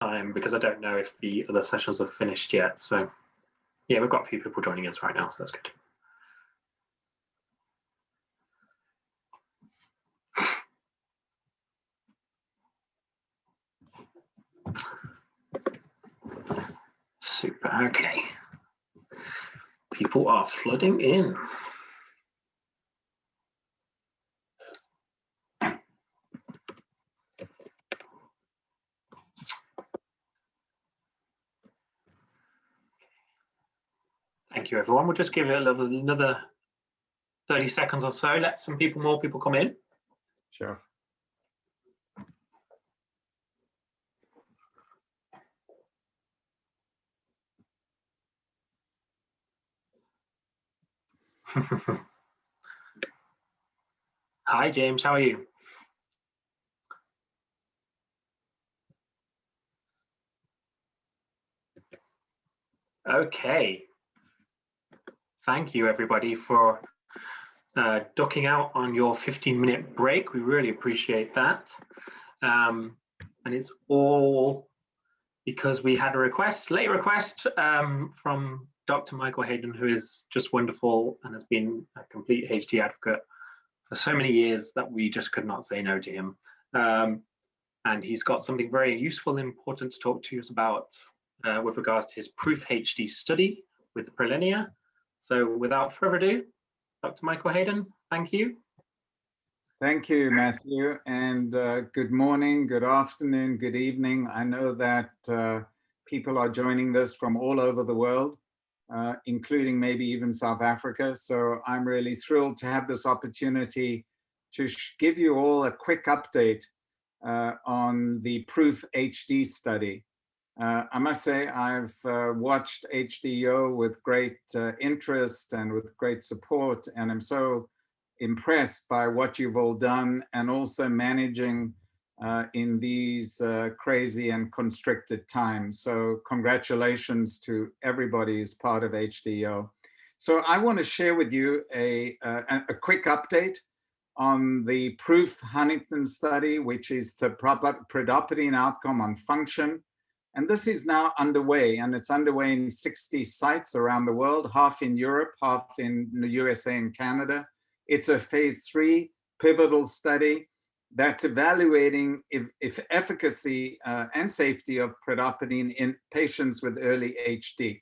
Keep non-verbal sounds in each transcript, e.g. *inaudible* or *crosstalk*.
time because I don't know if the other sessions have finished yet. So yeah, we've got a few people joining us right now, so that's good. Super, okay. People are flooding in. Thank you, everyone. We'll just give it little, another 30 seconds or so. Let some people, more people come in. Sure. *laughs* Hi, James. How are you? Okay. Thank you, everybody, for uh, ducking out on your 15 minute break. We really appreciate that. Um, and it's all because we had a request, late request um, from Dr. Michael Hayden, who is just wonderful and has been a complete HD advocate for so many years that we just could not say no to him. Um, and he's got something very useful and important to talk to us about uh, with regards to his Proof HD study with Prilenia. So without further ado, Dr. Michael Hayden, thank you. Thank you, Matthew, and uh, good morning, good afternoon, good evening. I know that uh, people are joining this from all over the world, uh, including maybe even South Africa. So I'm really thrilled to have this opportunity to give you all a quick update uh, on the Proof HD study. Uh, I must say I've uh, watched HDO with great uh, interest and with great support, and I'm so impressed by what you've all done and also managing uh, in these uh, crazy and constricted times. So congratulations to everybody who's part of HDO. So I want to share with you a, uh, a quick update on the proof Huntington study, which is the pridopidine outcome on function and this is now underway, and it's underway in 60 sites around the world, half in Europe, half in the USA and Canada. It's a phase three pivotal study that's evaluating if, if efficacy uh, and safety of pridopidine in patients with early HD.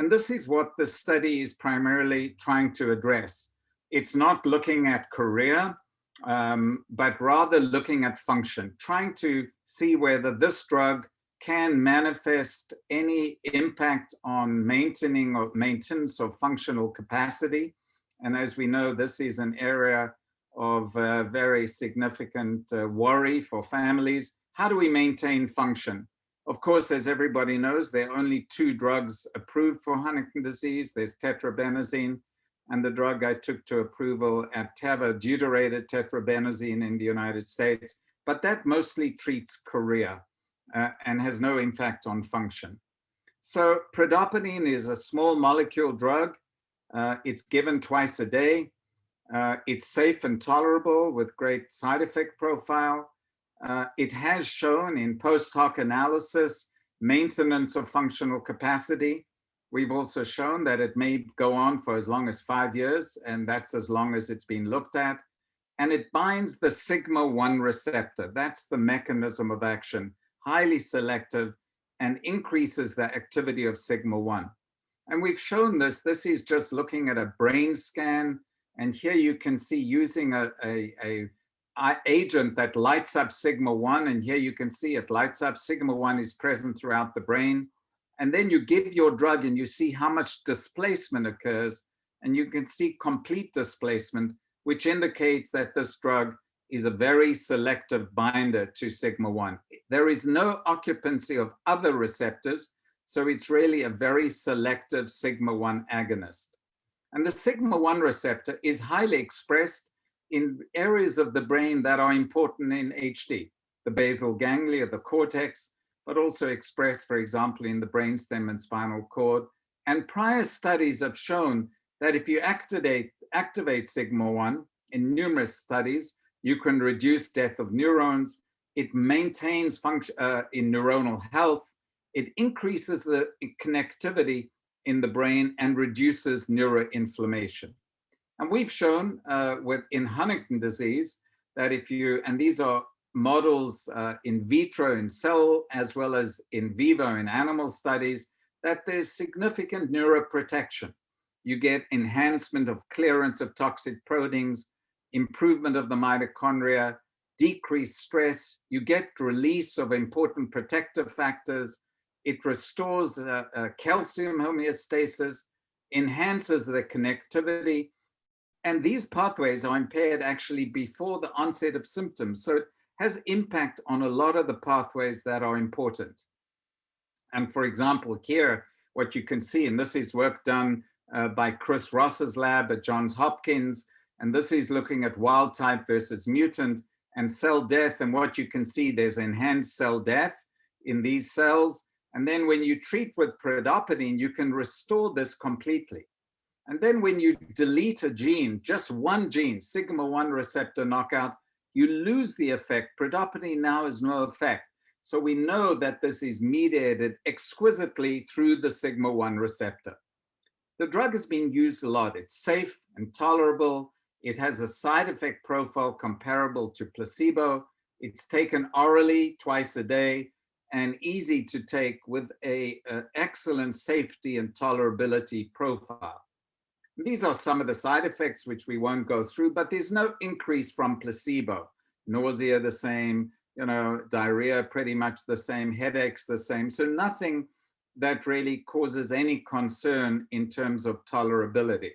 And this is what the study is primarily trying to address. It's not looking at chorea, um, but rather looking at function, trying to see whether this drug can manifest any impact on maintaining or maintenance of functional capacity. And as we know, this is an area of uh, very significant uh, worry for families. How do we maintain function? Of course, as everybody knows, there are only two drugs approved for Huntington disease. There's tetrabenazine and the drug I took to approval at Teva, deuterated tetrabenazine in the United States, but that mostly treats chorea uh, and has no impact on function. So pridopidine is a small molecule drug. Uh, it's given twice a day. Uh, it's safe and tolerable with great side effect profile. Uh, it has shown in post hoc analysis maintenance of functional capacity. We've also shown that it may go on for as long as five years, and that's as long as it's been looked at. And it binds the sigma-1 receptor. That's the mechanism of action highly selective, and increases the activity of sigma-1. And we've shown this, this is just looking at a brain scan. And here you can see using a, a, a, agent that lights up sigma-1. And here you can see it lights up sigma-1 is present throughout the brain. And then you give your drug and you see how much displacement occurs. And you can see complete displacement, which indicates that this drug is a very selective binder to sigma-1. There is no occupancy of other receptors, so it's really a very selective sigma-1 agonist. And the sigma-1 receptor is highly expressed in areas of the brain that are important in HD, the basal ganglia, the cortex, but also expressed, for example, in the brainstem and spinal cord. And prior studies have shown that if you activate, activate sigma-1 in numerous studies, you can reduce death of neurons, it maintains function uh, in neuronal health, it increases the connectivity in the brain and reduces neuroinflammation. And we've shown uh, with in Huntington disease that if you, and these are models uh, in vitro in cell as well as in vivo in animal studies, that there's significant neuroprotection. You get enhancement of clearance of toxic proteins, improvement of the mitochondria, decreased stress, you get release of important protective factors, it restores uh, uh, calcium homeostasis, enhances the connectivity, and these pathways are impaired actually before the onset of symptoms. So it has impact on a lot of the pathways that are important. And for example, here, what you can see, and this is work done uh, by Chris Ross's lab at Johns Hopkins, and this is looking at wild type versus mutant and cell death. And what you can see, there's enhanced cell death in these cells. And then when you treat with pridopidine, you can restore this completely. And then when you delete a gene, just one gene, sigma-1 receptor knockout, you lose the effect. Pridopidine now has no effect. So we know that this is mediated exquisitely through the sigma-1 receptor. The drug has been used a lot. It's safe and tolerable. It has a side effect profile comparable to placebo. It's taken orally twice a day and easy to take with a, a excellent safety and tolerability profile. These are some of the side effects which we won't go through, but there's no increase from placebo. Nausea the same, you know, diarrhea pretty much the same, headaches the same. So nothing that really causes any concern in terms of tolerability.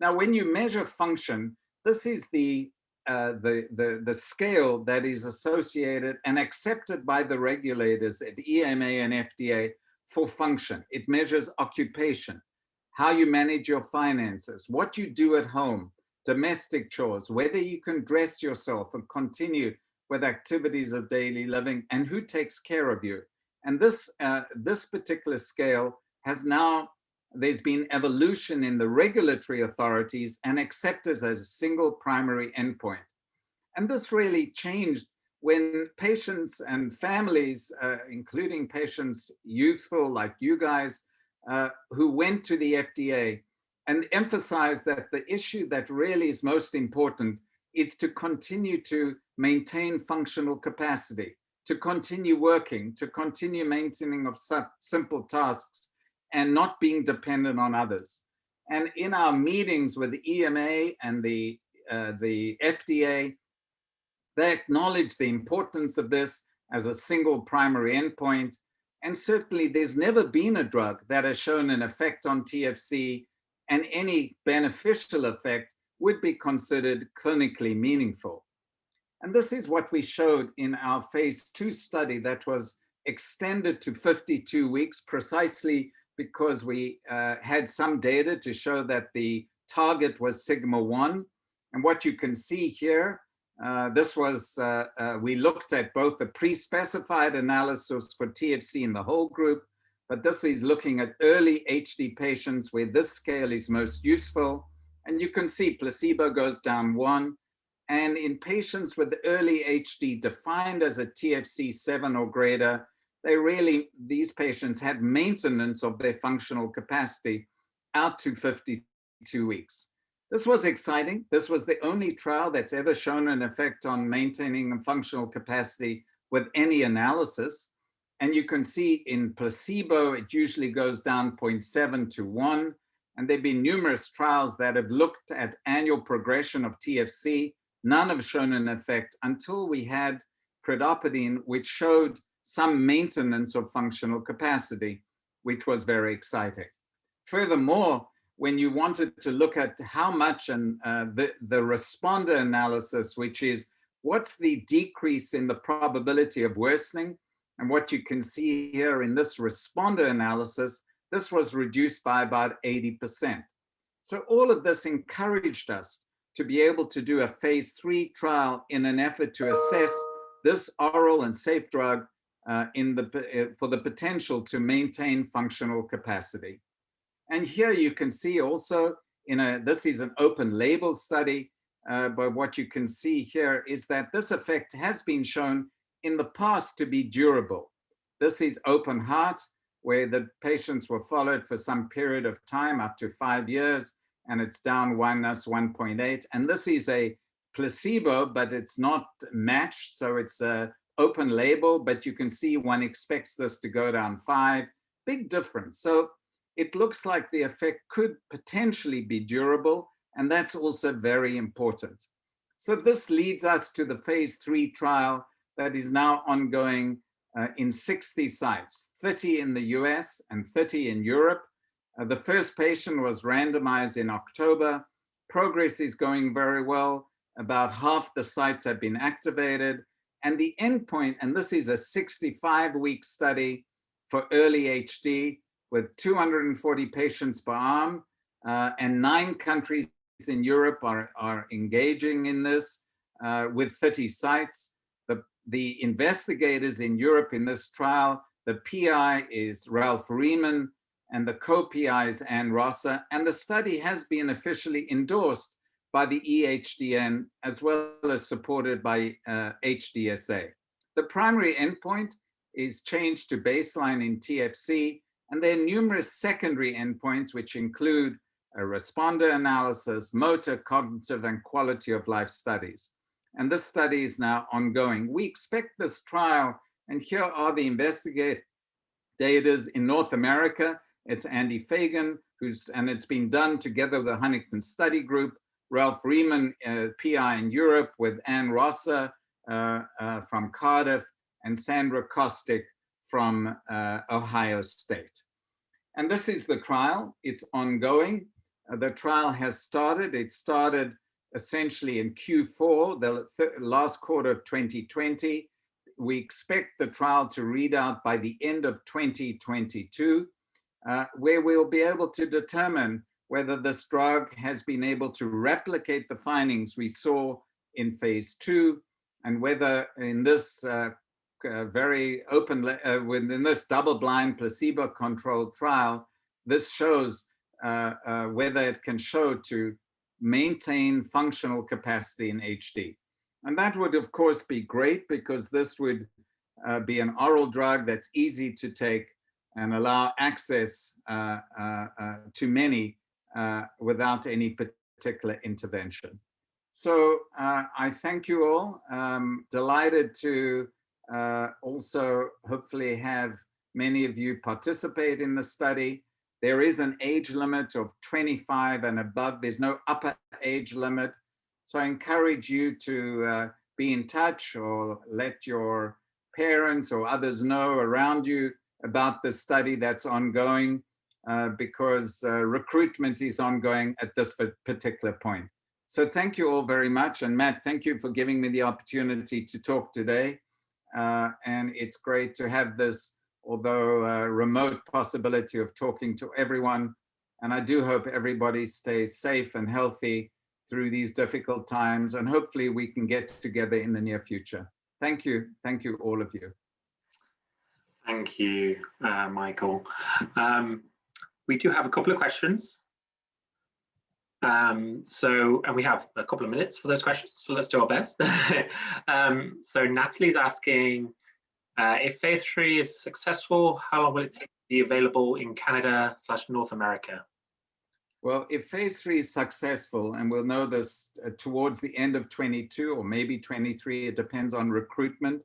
Now, when you measure function, this is the, uh, the, the, the scale that is associated and accepted by the regulators at EMA and FDA for function. It measures occupation, how you manage your finances, what you do at home, domestic chores, whether you can dress yourself and continue with activities of daily living, and who takes care of you. And this, uh, this particular scale has now, there's been evolution in the regulatory authorities and accepted as a single primary endpoint. And this really changed when patients and families, uh, including patients youthful like you guys, uh, who went to the FDA and emphasized that the issue that really is most important is to continue to maintain functional capacity, to continue working, to continue maintaining of simple tasks and not being dependent on others. And in our meetings with the EMA and the, uh, the FDA, they acknowledge the importance of this as a single primary endpoint and certainly there's never been a drug that has shown an effect on TFC and any beneficial effect would be considered clinically meaningful. And this is what we showed in our phase two study that was extended to 52 weeks precisely because we uh, had some data to show that the target was sigma 1. And what you can see here uh, this was, uh, uh, we looked at both the pre-specified analysis for TFC in the whole group, but this is looking at early HD patients where this scale is most useful. And you can see placebo goes down one. And in patients with early HD defined as a TFC seven or greater, they really, these patients had maintenance of their functional capacity out to 52 weeks. This was exciting. This was the only trial that's ever shown an effect on maintaining functional capacity with any analysis. And you can see in placebo, it usually goes down 0.7 to 1. And there have been numerous trials that have looked at annual progression of TFC. None have shown an effect until we had pridopidine, which showed some maintenance of functional capacity, which was very exciting. Furthermore, when you wanted to look at how much and uh, the, the responder analysis, which is what's the decrease in the probability of worsening. And what you can see here in this responder analysis, this was reduced by about 80%. So all of this encouraged us to be able to do a phase three trial in an effort to assess this oral and safe drug uh, in the, uh, for the potential to maintain functional capacity. And here you can see also in a, this is an open label study, uh, but what you can see here is that this effect has been shown in the past to be durable. This is open heart, where the patients were followed for some period of time, up to five years, and it's down 1.8. And this is a placebo, but it's not matched. So it's a open label, but you can see one expects this to go down five, big difference. So it looks like the effect could potentially be durable, and that's also very important. So this leads us to the phase three trial that is now ongoing uh, in 60 sites, 30 in the US and 30 in Europe. Uh, the first patient was randomized in October. Progress is going very well. About half the sites have been activated. And the endpoint, and this is a 65 week study for early HD with 240 patients per arm uh, and nine countries in Europe are, are engaging in this uh, with 30 sites. The, the investigators in Europe in this trial, the PI is Ralf Reilmann and the co-PI is Anne Rosser, and the study has been officially endorsed by the EHDN as well as supported by uh, HDSA. The primary endpoint is change to baseline in TFC, and there are numerous secondary endpoints which include a responder analysis, motor, cognitive, and quality of life studies. And this study is now ongoing. We expect this trial, and here are the investigators in North America. It's Andy Feigin, who's, and it's been done together with the Huntington Study Group, Ralf Reilmann, uh, PI in Europe with Anne Rosser uh, uh, from Cardiff, and Sandra Kostyk from uh, Ohio State. And this is the trial. It's ongoing. Uh, the trial has started. It started essentially in Q4, the last quarter of 2020. We expect the trial to read out by the end of 2022, uh, where we'll be able to determine whether this drug has been able to replicate the findings we saw in phase two, and whether in this uh, uh, very open, uh, within this double-blind placebo-controlled trial, this shows uh, uh, whether it can show to maintain functional capacity in HD. And that would, of course, be great because this would uh, be an oral drug that's easy to take and allow access to many without any particular intervention. So I thank you all. Um, delighted to also hopefully have many of you participate in the study. There is an age limit of 25 and above. There's no upper age limit. So I encourage you to uh, be in touch or let your parents or others know around you about the study that's ongoing uh, because uh, recruitment is ongoing at this particular point. So thank you all very much. And Matt, thank you for giving me the opportunity to talk today. Uh, and it's great to have this although a remote possibility of talking to everyone. And I do hope everybody stays safe and healthy through these difficult times. And hopefully we can get together in the near future. Thank you. Thank you, all of you. Thank you, uh, Michael. Um, we do have a couple of questions. Um, so, and we have a couple of minutes for those questions, so let's do our best. *laughs* um, so Natalie's asking, uh, if phase three is successful, how long will it take to be available in Canada slash North America? Well, if phase three is successful, and we'll know this uh, towards the end of 22 or maybe 23, it depends on recruitment.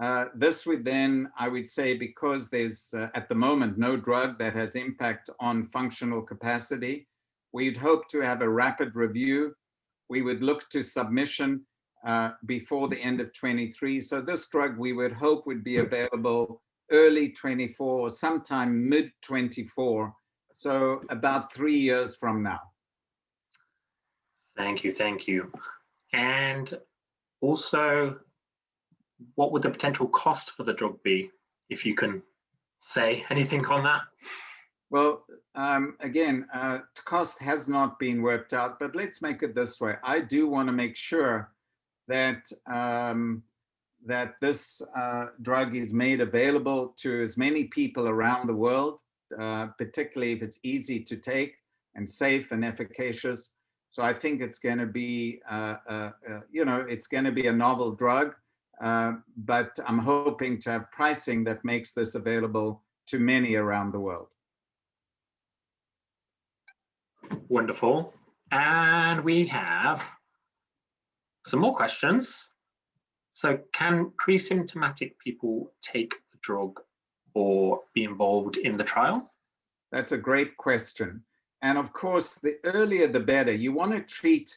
Uh, this would then, I would say, because there's uh, at the moment no drug that has impact on functional capacity, we'd hope to have a rapid review. We would look to submission uh, before the end of 23. So this drug we would hope would be available early 24 or sometime mid 24. So about three years from now. Thank you, thank you. And also, what would the potential cost for the drug be, if you can say anything on that? Well, um, again, uh, cost has not been worked out, but let's make it this way. I do want to make sure that um, that this uh, drug is made available to as many people around the world, uh, particularly if it's easy to take and safe and efficacious. So I think it's going to be, uh, uh, uh, you know, it's going to be a novel drug. Uh, but I'm hoping to have pricing that makes this available to many around the world. Wonderful. And we have some more questions. So can pre-symptomatic people take the drug or be involved in the trial? That's a great question. And of course, the earlier the better. You want to treat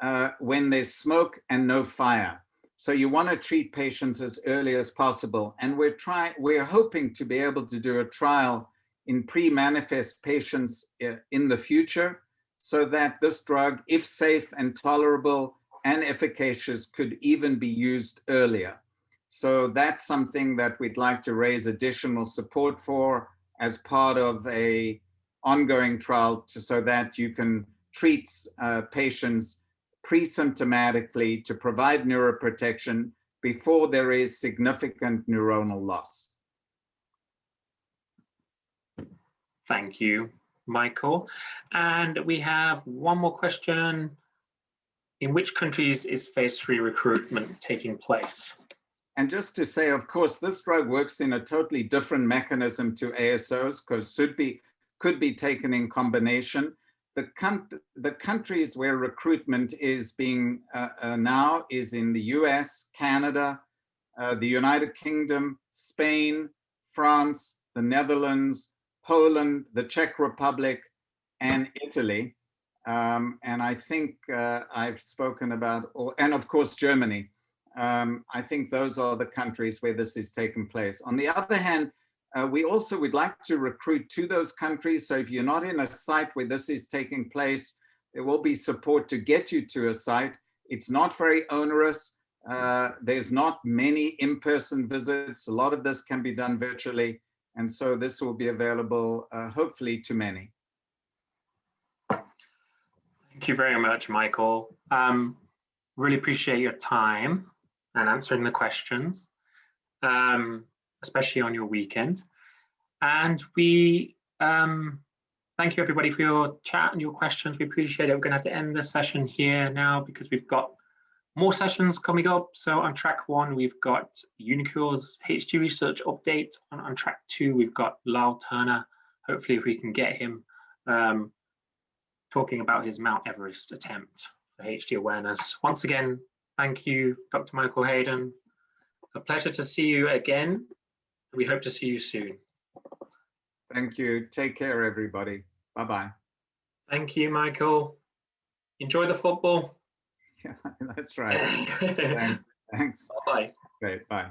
uh, when there's smoke and no fire. So you want to treat patients as early as possible. And we're trying, we're hoping to be able to do a trial in pre-manifest patients uh, in the future so that this drug, if safe and tolerable and efficacious, could even be used earlier. So that's something that we'd like to raise additional support for as part of a ongoing trial to, so that you can treat uh, patients pre-symptomatically to provide neuroprotection before there is significant neuronal loss. Thank you, Michael. And we have one more question. In which countries is phase three recruitment taking place? And just to say, of course, this drug works in a totally different mechanism to ASOs because should be could be taken in combination. The, the countries where recruitment is being uh, uh, now is in the US, Canada, uh, the United Kingdom, Spain, France, the Netherlands, Poland, the Czech Republic, and Italy. Um, and I think uh, I've spoken about, all, and of course, Germany. Um, I think those are the countries where this is taking place. On the other hand, uh, we also would like to recruit to those countries. So if you're not in a site where this is taking place, there will be support to get you to a site. It's not very onerous. Uh, there's not many in-person visits. A lot of this can be done virtually. And so this will be available, uh, hopefully, to many. Thank you very much, Michael. Um, really appreciate your time and answering the questions, um, especially on your weekend. And we um, thank you everybody for your chat and your questions. We appreciate it. We're going to have to end the session here now because we've got more sessions coming up. So on track one, we've got uniQure's HD research update. On, on track two, we've got Lyle Turner. Hopefully, if we can get him um, talking about his Mount Everest attempt for HD awareness. Once again, Thank you, Dr. Michael Hayden. A pleasure to see you again. We hope to see you soon. Thank you. Take care, everybody. Bye-bye. Thank you, Michael. Enjoy the football. *laughs* Yeah, that's right. *laughs* Thanks. Bye-bye. Great, bye.